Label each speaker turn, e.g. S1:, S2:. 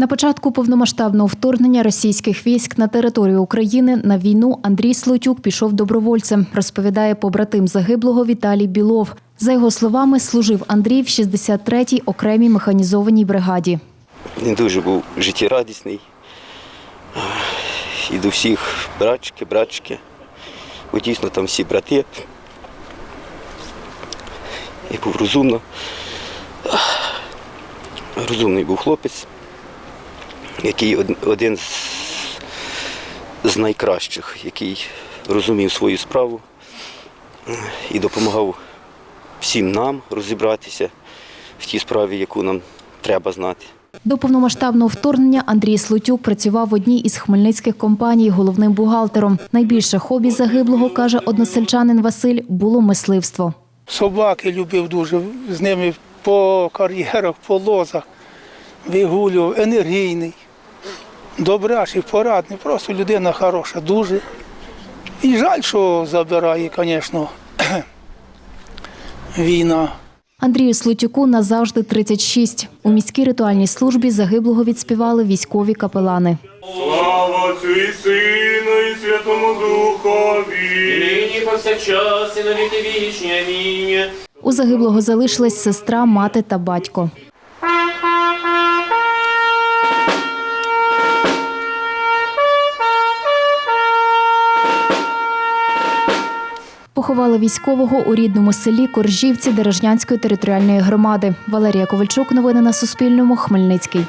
S1: На початку повномасштабного вторгнення російських військ на територію України на війну Андрій Слотюк пішов добровольцем, розповідає побратим загиблого Віталій Білов. За його словами, служив Андрій в 63-й окремій механізованій бригаді.
S2: Він дуже був життєрадісний. І до всіх братчики, братчики. Бо дійсно там всі брати. І був розумно. Розумний був хлопець, який один з, з найкращих, який розумів свою справу і допомагав всім нам розібратися в тій справі, яку нам треба знати.
S1: До повномасштабного вторгнення Андрій Слотюк працював в одній із хмельницьких компаній головним бухгалтером. Найбільше хобі загиблого, каже односельчанин Василь, було мисливство.
S3: Собаки любив дуже, з ними по кар'єрах, по лозах вигулював, енергійний, добрячий, порадний, просто людина хороша, дуже. І жаль, що забирає, звісно, війна.
S1: Андрію Слотюку назавжди 36. У міській ритуальній службі загиблого відспівали військові капелани.
S4: Слава Отцю і Сину, і Святому Духові.
S5: Нині повсякчас і на віки вічні. Амінь.
S1: У загиблого залишилась сестра, мати та батько. Поховали військового у рідному селі Коржівці Дережнянської територіальної громади. Валерія Ковальчук. Новини на Суспільному. Хмельницький.